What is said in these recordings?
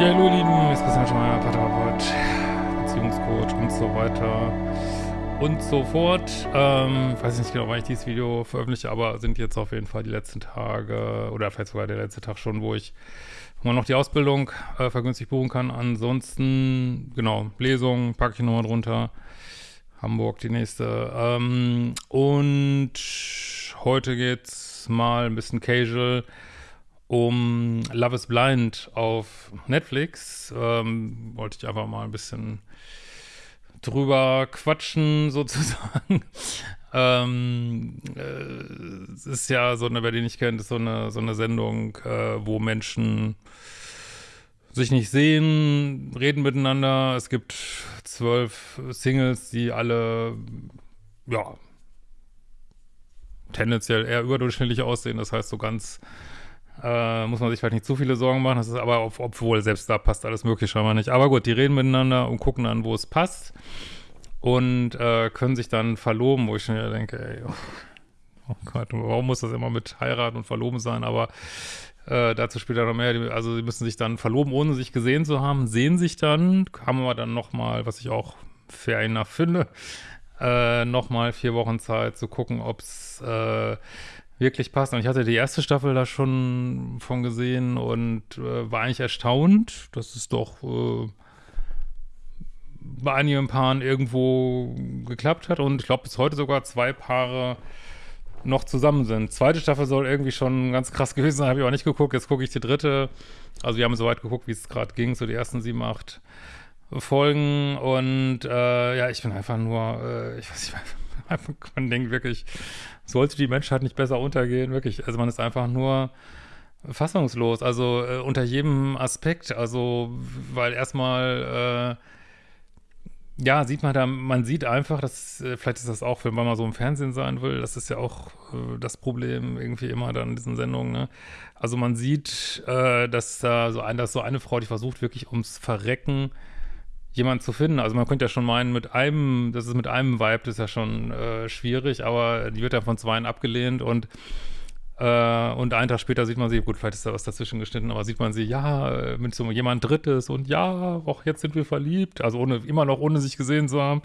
Ja, hallo ihr Lieben, jetzt Christian Schmeier, Paartherapeut, Beziehungscoach und so weiter und so fort. Ähm, weiß nicht genau, wann ich dieses Video veröffentliche, aber sind jetzt auf jeden Fall die letzten Tage oder vielleicht sogar der letzte Tag schon, wo ich man noch die Ausbildung äh, vergünstigt buchen kann. Ansonsten, genau, Lesung packe ich nochmal drunter. Hamburg die nächste. Ähm, und heute geht's mal ein bisschen casual um Love is Blind auf Netflix. Ähm, wollte ich einfach mal ein bisschen drüber quatschen, sozusagen. ähm, äh, es ist ja so eine, wer die nicht kennt, ist so eine, so eine Sendung, äh, wo Menschen sich nicht sehen, reden miteinander. Es gibt zwölf Singles, die alle, ja, tendenziell eher überdurchschnittlich aussehen. Das heißt, so ganz äh, muss man sich vielleicht nicht zu viele Sorgen machen. Das ist aber, auf, obwohl selbst da passt alles möglich scheinbar nicht. Aber gut, die reden miteinander und gucken dann, wo es passt. Und äh, können sich dann verloben, wo ich schon wieder denke, ey, oh, oh Gott, warum muss das immer mit heiraten und verloben sein? Aber äh, dazu später noch mehr. Also sie müssen sich dann verloben, ohne sich gesehen zu haben, sehen sich dann, haben wir dann nochmal, was ich auch fair enough finde, äh, nochmal vier Wochen Zeit zu gucken, ob es äh, wirklich passt. Und ich hatte die erste Staffel da schon von gesehen und äh, war eigentlich erstaunt, dass es doch äh, bei einigen Paaren irgendwo geklappt hat. Und ich glaube, bis heute sogar zwei Paare noch zusammen sind. Zweite Staffel soll irgendwie schon ganz krass gewesen sein, habe ich auch nicht geguckt. Jetzt gucke ich die dritte. Also wir haben so weit geguckt, wie es gerade ging, so die ersten sieben, acht Folgen. Und äh, ja, ich bin einfach nur, äh, ich weiß nicht, man denkt wirklich, sollte die Menschheit nicht besser untergehen, wirklich. Also man ist einfach nur fassungslos, also äh, unter jedem Aspekt, also weil erstmal äh, ja, sieht man da, man sieht einfach, dass, äh, vielleicht ist das auch, wenn man mal so im Fernsehen sein will, das ist ja auch äh, das Problem irgendwie immer dann in diesen Sendungen, ne? Also man sieht, äh, dass da so ein, dass so eine Frau, die versucht wirklich ums Verrecken jemanden zu finden. Also man könnte ja schon meinen, mit einem, das ist mit einem Vibe, das ist ja schon äh, schwierig, aber die wird ja von zweien abgelehnt und äh, und einen Tag später sieht man sie, gut, vielleicht ist da was dazwischen geschnitten, aber sieht man sie, ja, mit so jemand Drittes und ja, auch jetzt sind wir verliebt, also ohne, immer noch ohne sich gesehen zu haben.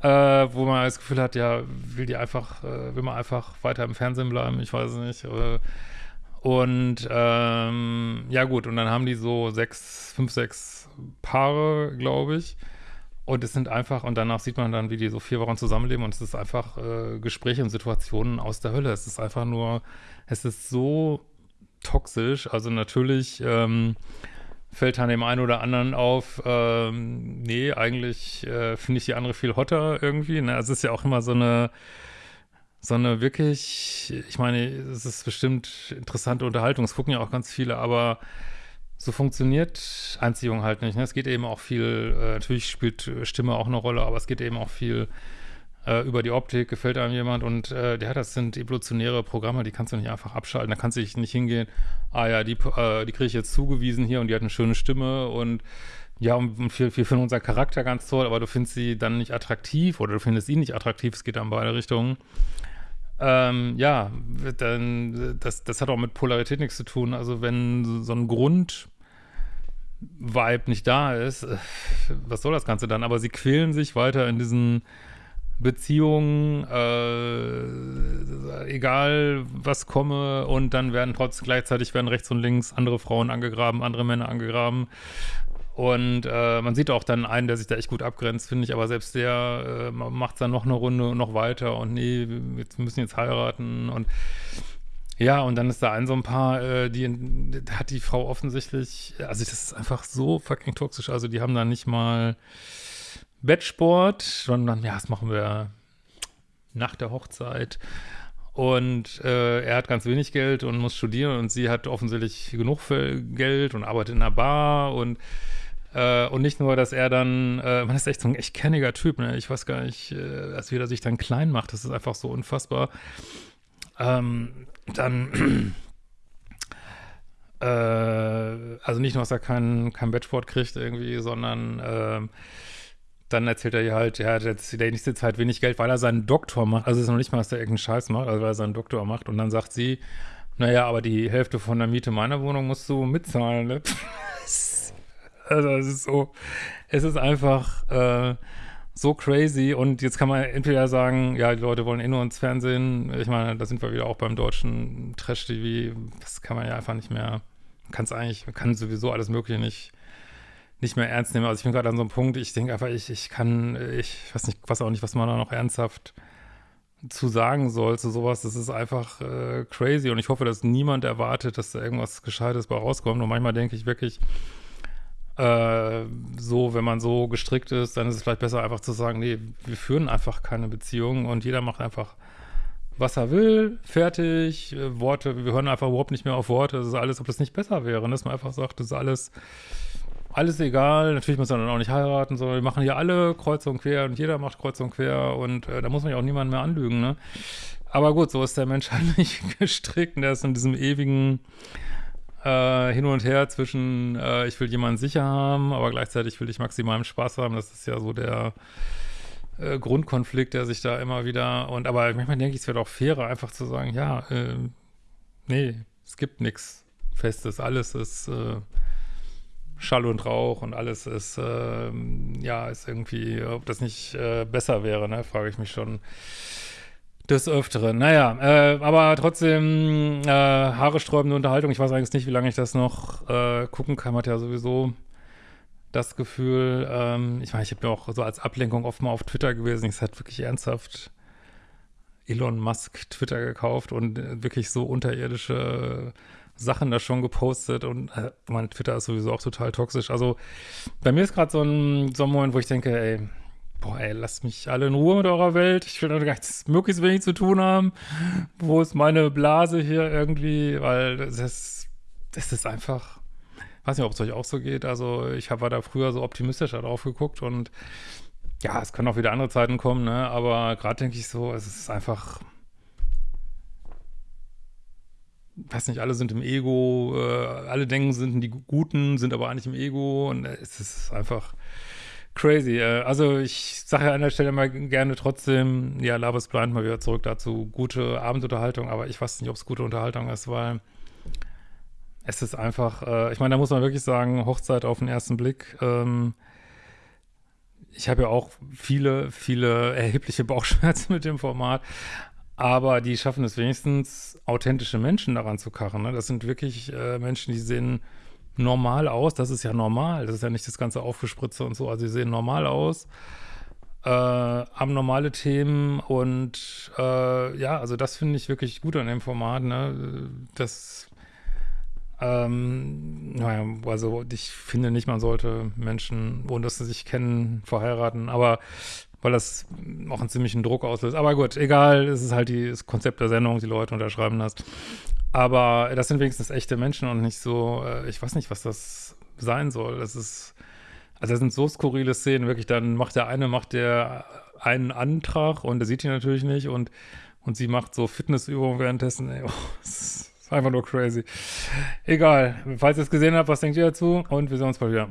Äh, wo man das Gefühl hat, ja, will die einfach, äh, will man einfach weiter im Fernsehen bleiben, ich weiß es nicht. Äh, und ähm, ja gut, und dann haben die so sechs, fünf, sechs Paare, glaube ich. Und es sind einfach, und danach sieht man dann, wie die so vier Wochen zusammenleben und es ist einfach äh, Gespräche und Situationen aus der Hölle. Es ist einfach nur, es ist so toxisch. Also natürlich ähm, fällt dann dem einen oder anderen auf, ähm, nee, eigentlich äh, finde ich die andere viel hotter irgendwie. Ne? Also es ist ja auch immer so eine so eine wirklich, ich meine, es ist bestimmt interessante Unterhaltung, es gucken ja auch ganz viele, aber so funktioniert Anziehung halt nicht. Ne? Es geht eben auch viel, äh, natürlich spielt Stimme auch eine Rolle, aber es geht eben auch viel äh, über die Optik, gefällt einem jemand und äh, ja, das sind evolutionäre Programme, die kannst du nicht einfach abschalten, da kannst du nicht hingehen, ah ja, die, äh, die kriege ich jetzt zugewiesen hier und die hat eine schöne Stimme und ja, und wir, wir finden unseren Charakter ganz toll, aber du findest sie dann nicht attraktiv oder du findest ihn nicht attraktiv, es geht dann beide Richtungen. Ähm, ja, dann, das, das hat auch mit Polarität nichts zu tun. Also wenn so ein Grund Vibe nicht da ist, äh, was soll das Ganze dann? Aber sie quälen sich weiter in diesen Beziehungen, äh, egal was komme, und dann werden trotzdem gleichzeitig werden rechts und links andere Frauen angegraben, andere Männer angegraben. Und äh, man sieht auch dann einen, der sich da echt gut abgrenzt, finde ich, aber selbst der äh, macht dann noch eine Runde und noch weiter und nee, wir müssen jetzt heiraten und ja, und dann ist da ein so ein paar, äh, die da hat die Frau offensichtlich, also das ist einfach so fucking toxisch, also die haben da nicht mal Bettsport, sondern ja, das machen wir nach der Hochzeit. Und äh, er hat ganz wenig Geld und muss studieren und sie hat offensichtlich genug Geld und arbeitet in einer Bar und äh, und nicht nur, dass er dann, äh, man ist echt so ein echt kenniger Typ, ne? Ich weiß gar nicht, äh, als wie er sich dann klein macht, das ist einfach so unfassbar. Ähm, dann, äh, also nicht nur, dass er keinen kein Bettsport kriegt irgendwie, sondern äh, dann erzählt er ihr halt, er hat jetzt die nächste Zeit wenig Geld, weil er seinen Doktor macht. Also es ist noch nicht mal, dass er irgendeinen Scheiß macht, also weil er seinen Doktor macht. Und dann sagt sie, naja, aber die Hälfte von der Miete meiner Wohnung musst du mitzahlen, ne? Also es ist so, es ist einfach äh, so crazy und jetzt kann man entweder sagen, ja, die Leute wollen eh nur ins Fernsehen. Ich meine, da sind wir wieder auch beim deutschen Trash-TV. Das kann man ja einfach nicht mehr, kann es eigentlich, kann sowieso alles Mögliche nicht nicht mehr ernst nehmen. Also ich bin gerade an so einem Punkt, ich denke einfach, ich, ich kann, ich weiß nicht, weiß auch nicht, was man da noch ernsthaft zu sagen soll zu sowas. Das ist einfach äh, crazy und ich hoffe, dass niemand erwartet, dass da irgendwas Gescheites bei rauskommt. Und manchmal denke ich wirklich, äh, so, wenn man so gestrickt ist, dann ist es vielleicht besser einfach zu sagen, nee, wir führen einfach keine Beziehung und jeder macht einfach, was er will, fertig, äh, Worte, wir hören einfach überhaupt nicht mehr auf Worte, das ist alles, ob das nicht besser wäre, ne? dass man einfach sagt, das ist alles, alles egal, natürlich muss man dann auch nicht heiraten, sondern wir machen hier alle kreuz und quer und jeder macht kreuz und quer und äh, da muss man ja auch niemanden mehr anlügen, ne? Aber gut, so ist der Mensch halt nicht gestrickt der ist in diesem ewigen äh, hin und her zwischen, äh, ich will jemanden sicher haben, aber gleichzeitig will ich maximalen Spaß haben. Das ist ja so der äh, Grundkonflikt, der sich da immer wieder, und aber manchmal denke ich, es wäre doch fairer, einfach zu sagen, ja, äh, nee, es gibt nichts Festes, alles ist äh, Schall und Rauch und alles ist, äh, ja, ist irgendwie, ob das nicht äh, besser wäre, ne, frage ich mich schon des Öfteren. Naja, äh, aber trotzdem äh, haaresträubende Unterhaltung. Ich weiß eigentlich nicht, wie lange ich das noch äh, gucken kann. Man hat ja sowieso das Gefühl, ähm, ich meine, ich habe ja auch so als Ablenkung oft mal auf Twitter gewesen. Ich hatte wirklich ernsthaft Elon Musk Twitter gekauft und äh, wirklich so unterirdische Sachen da schon gepostet und äh, mein Twitter ist sowieso auch total toxisch. Also bei mir ist gerade so ein, so ein Moment, wo ich denke, ey, boah, ey, lasst mich alle in Ruhe mit eurer Welt. Ich will nichts möglichst wenig zu tun haben. Wo ist meine Blase hier irgendwie? Weil das, das ist einfach, weiß nicht, ob es euch auch so geht. Also ich war da früher so optimistischer drauf geguckt und ja, es können auch wieder andere Zeiten kommen, ne? Aber gerade denke ich so, es ist einfach, weiß nicht, alle sind im Ego, äh, alle denken, sind die Guten, sind aber eigentlich im Ego und es ist einfach crazy. Äh, also ich sage an der Stelle mal gerne trotzdem, ja, is Blind mal wieder zurück dazu. Gute Abendunterhaltung, aber ich weiß nicht, ob es gute Unterhaltung ist, weil es ist einfach, äh, ich meine, da muss man wirklich sagen, Hochzeit auf den ersten Blick. Ähm, ich habe ja auch viele, viele erhebliche Bauchschmerzen mit dem Format, aber die schaffen es wenigstens, authentische Menschen daran zu karren. Ne? Das sind wirklich äh, Menschen, die sehen normal aus. Das ist ja normal. Das ist ja nicht das ganze Aufgespritze und so. Also sie sehen normal aus, äh, haben normale Themen und äh, ja, also das finde ich wirklich gut an dem Format. Ne? Das, ähm, naja, also ich finde nicht, man sollte Menschen, ohne dass sie sich kennen, verheiraten, aber weil das auch einen ziemlichen Druck auslöst. Aber gut, egal, es ist halt die, das Konzept der Sendung, die Leute unterschreiben das. Aber das sind wenigstens echte Menschen und nicht so, äh, ich weiß nicht, was das sein soll. Das ist, also das sind so skurrile Szenen, wirklich, dann macht der eine, macht der einen Antrag und der sieht ihn natürlich nicht und, und sie macht so Fitnessübungen währenddessen. Ey, oh, das ist einfach nur crazy. Egal, falls ihr es gesehen habt, was denkt ihr dazu? Und wir sehen uns bald wieder.